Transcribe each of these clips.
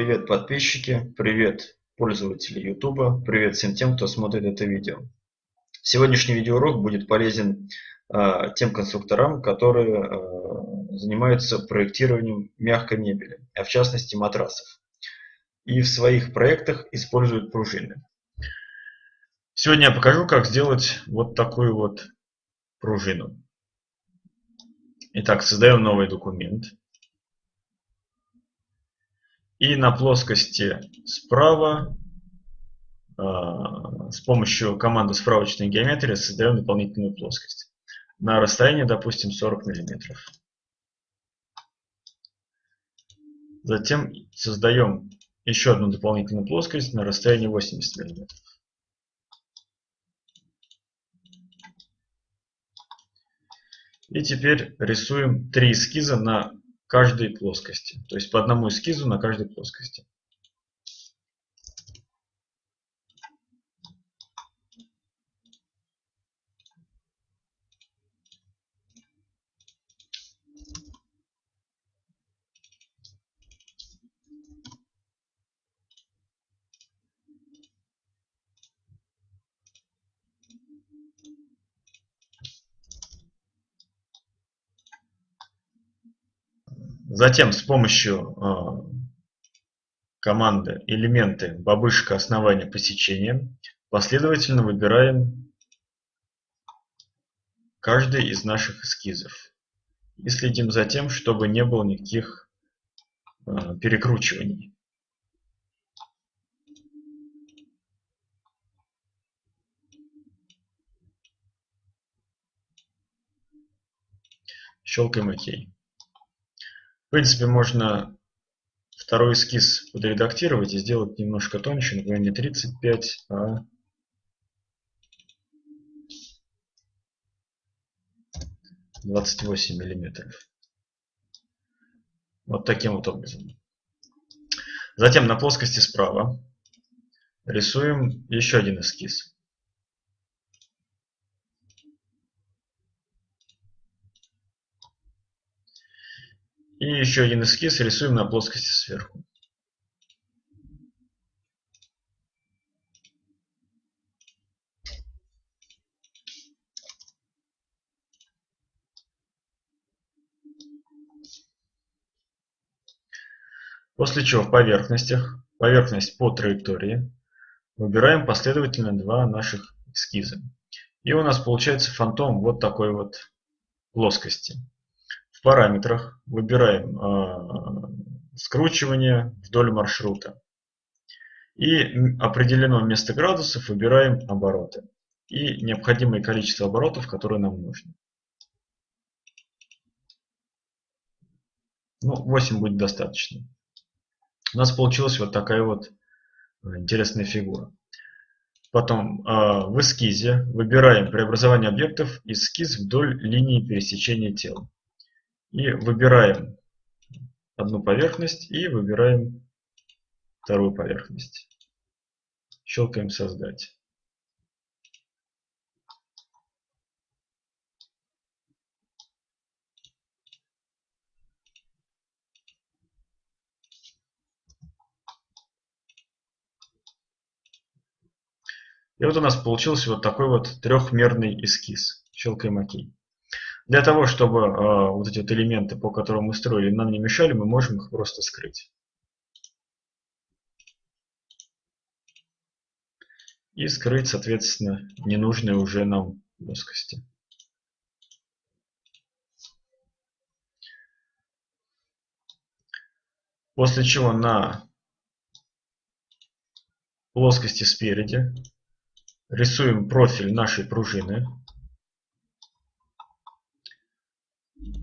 Привет подписчики, привет пользователи YouTube, привет всем тем, кто смотрит это видео. Сегодняшний видеоурок будет полезен э, тем конструкторам, которые э, занимаются проектированием мягкой мебели, а в частности матрасов. И в своих проектах используют пружины. Сегодня я покажу, как сделать вот такую вот пружину. Итак, создаем новый документ. И на плоскости справа э, с помощью команды справочной геометрии создаем дополнительную плоскость. На расстоянии, допустим, 40 мм. Затем создаем еще одну дополнительную плоскость на расстоянии 80 мм. И теперь рисуем три эскиза на каждой плоскости. То есть по одному эскизу на каждой плоскости. Затем с помощью а, команды элементы бабышка основания посечения последовательно выбираем каждый из наших эскизов. И следим за тем, чтобы не было никаких а, перекручиваний. Щелкаем ОК. В принципе, можно второй эскиз подредактировать и сделать немножко тоньше, например, не 35, а двадцать восемь миллиметров. Вот таким вот образом. Затем на плоскости справа рисуем еще один эскиз. И еще один эскиз рисуем на плоскости сверху. После чего в поверхностях, поверхность по траектории, выбираем последовательно два наших эскиза. И у нас получается фантом вот такой вот плоскости. В параметрах выбираем э, скручивание вдоль маршрута. И определено место градусов выбираем обороты. И необходимое количество оборотов, которые нам нужно. Ну, 8 будет достаточно. У нас получилась вот такая вот э, интересная фигура. Потом э, в эскизе выбираем преобразование объектов эскиз вдоль линии пересечения тела. И выбираем одну поверхность и выбираем вторую поверхность. Щелкаем «Создать». И вот у нас получился вот такой вот трехмерный эскиз. Щелкаем ОК. Для того, чтобы э, вот эти вот элементы, по которым мы строили, нам не мешали, мы можем их просто скрыть. И скрыть, соответственно, ненужные уже нам плоскости. После чего на плоскости спереди рисуем профиль нашей пружины.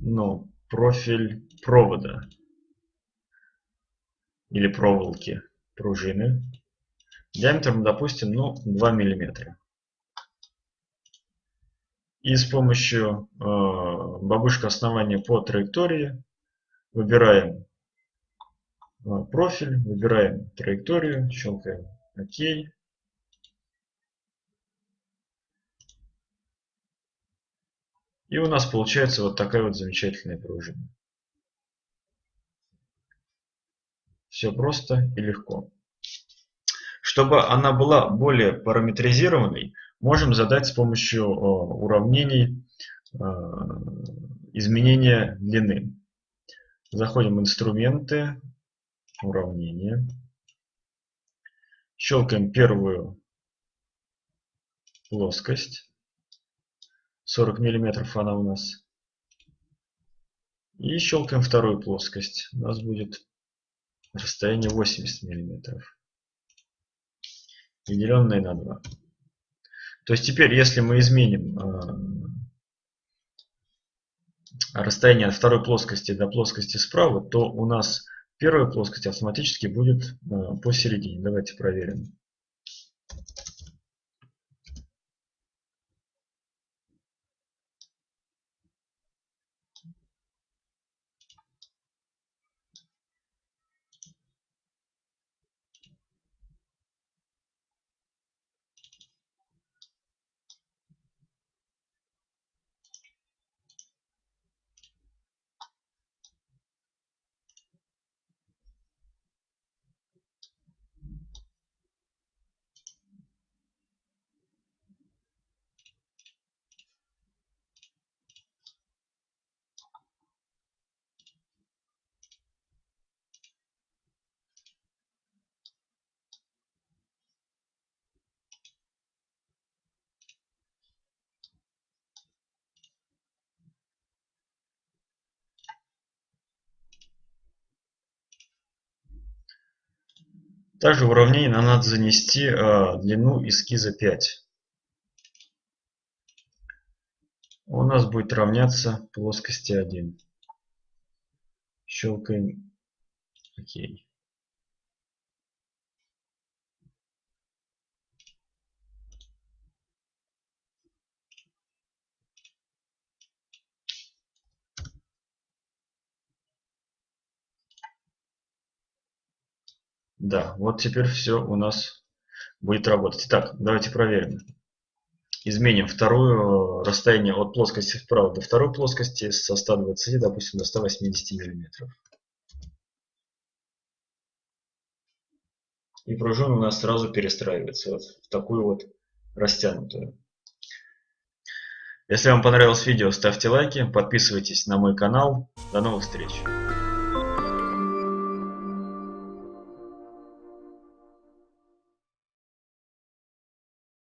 Ну, профиль провода или проволоки пружины диаметром, допустим, ну, 2 миллиметра. И с помощью э, бабушка основания по траектории выбираем э, профиль, выбираем траекторию, щелкаем ОК. И у нас получается вот такая вот замечательная пружина. Все просто и легко. Чтобы она была более параметризированной, можем задать с помощью уравнений изменения длины. Заходим в инструменты, уравнения. Щелкаем первую плоскость. 40 миллиметров она у нас. И щелкаем вторую плоскость. У нас будет расстояние 80 миллиметров. Деленное на 2. То есть теперь, если мы изменим а, расстояние от второй плоскости до плоскости справа, то у нас первая плоскость автоматически будет а, посередине. Давайте проверим. Также в уравнение нам надо занести э, длину эскиза 5. У нас будет равняться плоскости 1. Щелкаем ОК. Да, вот теперь все у нас будет работать. Итак, давайте проверим. Изменим второе расстояние от плоскости вправо до второй плоскости со 120, допустим, до 180 миллиметров. И пружина у нас сразу перестраивается вот в такую вот растянутую. Если вам понравилось видео, ставьте лайки, подписывайтесь на мой канал. До новых встреч!